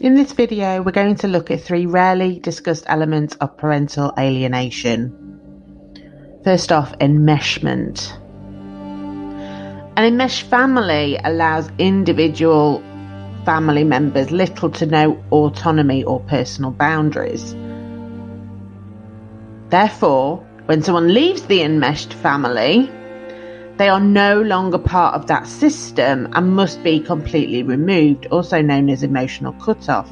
In this video, we're going to look at three rarely discussed elements of parental alienation. First off, enmeshment. An enmeshed family allows individual family members little to no autonomy or personal boundaries. Therefore, when someone leaves the enmeshed family, they are no longer part of that system and must be completely removed, also known as emotional cutoff.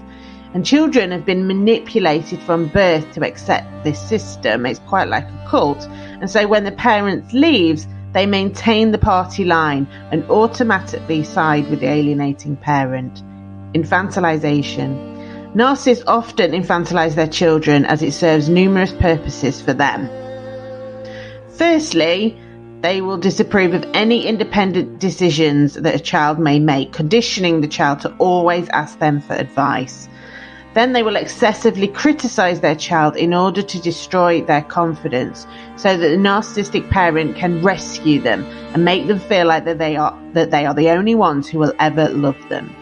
And children have been manipulated from birth to accept this system. It's quite like a cult. And so when the parent leaves, they maintain the party line and automatically side with the alienating parent. They will disapprove of any independent decisions that a child may make, conditioning the child to always ask them for advice. Then they will excessively criticize their child in order to destroy their confidence so that the narcissistic parent can rescue them and make them feel like that they are that they are the only ones who will ever love them.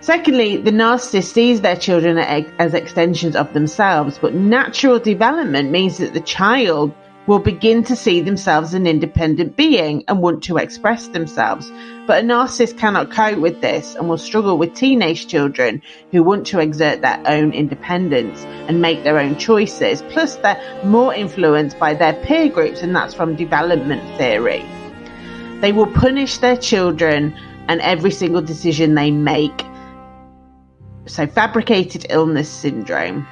Secondly, the narcissist sees their children as extensions of themselves, but natural development means that the child will begin to see themselves as an independent being and want to express themselves. But a narcissist cannot cope with this and will struggle with teenage children who want to exert their own independence and make their own choices. Plus, they're more influenced by their peer groups, and that's from development theory. They will punish their children and every single decision they make. So, fabricated illness syndrome.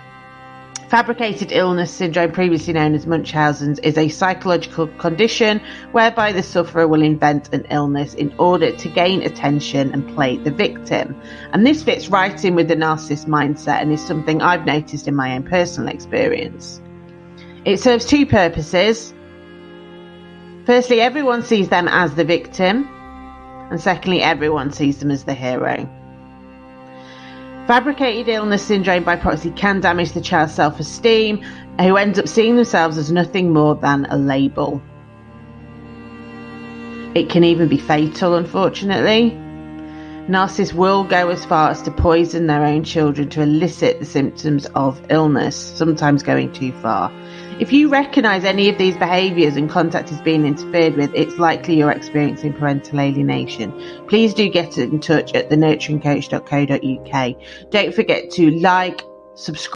Fabricated illness syndrome, previously known as Munchausen's, is a psychological condition whereby the sufferer will invent an illness in order to gain attention and play the victim. And this fits right in with the narcissist mindset and is something I've noticed in my own personal experience. It serves two purposes. Firstly, everyone sees them as the victim, and secondly, everyone sees them as the hero. Fabricated illness syndrome by proxy can damage the child's self esteem, who ends up seeing themselves as nothing more than a label. It can even be fatal, unfortunately. Narcissists will go as far as to poison their own children to elicit the symptoms of illness, sometimes going too far. If you recognize any of these behaviors and contact is being interfered with, it's likely you're experiencing parental alienation. Please do get in touch at thenurturingcoach.co.uk. Don't forget to like, subscribe,